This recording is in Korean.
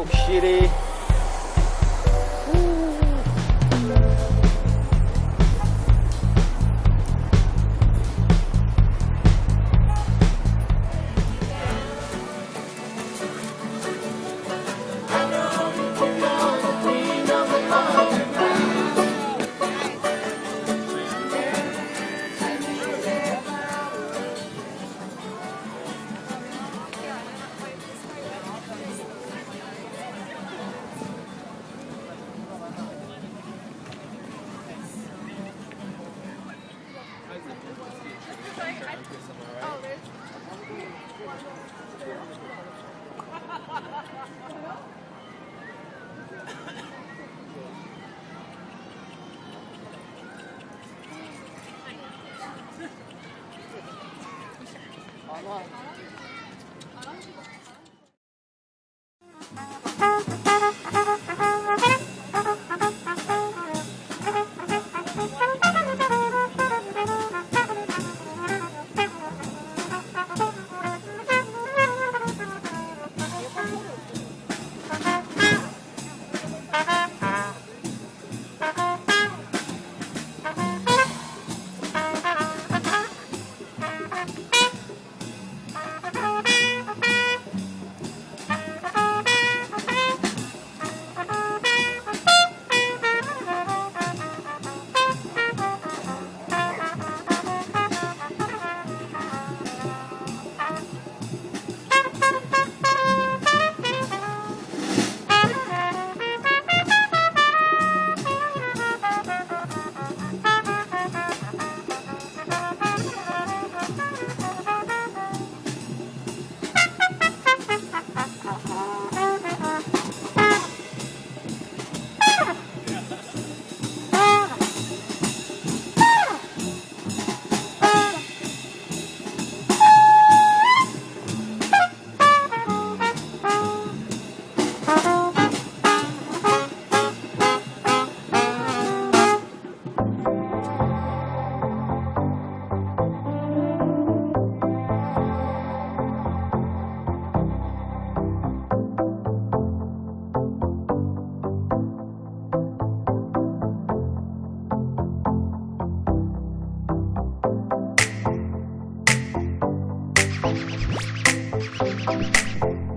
York City. Right? Thank Thank you.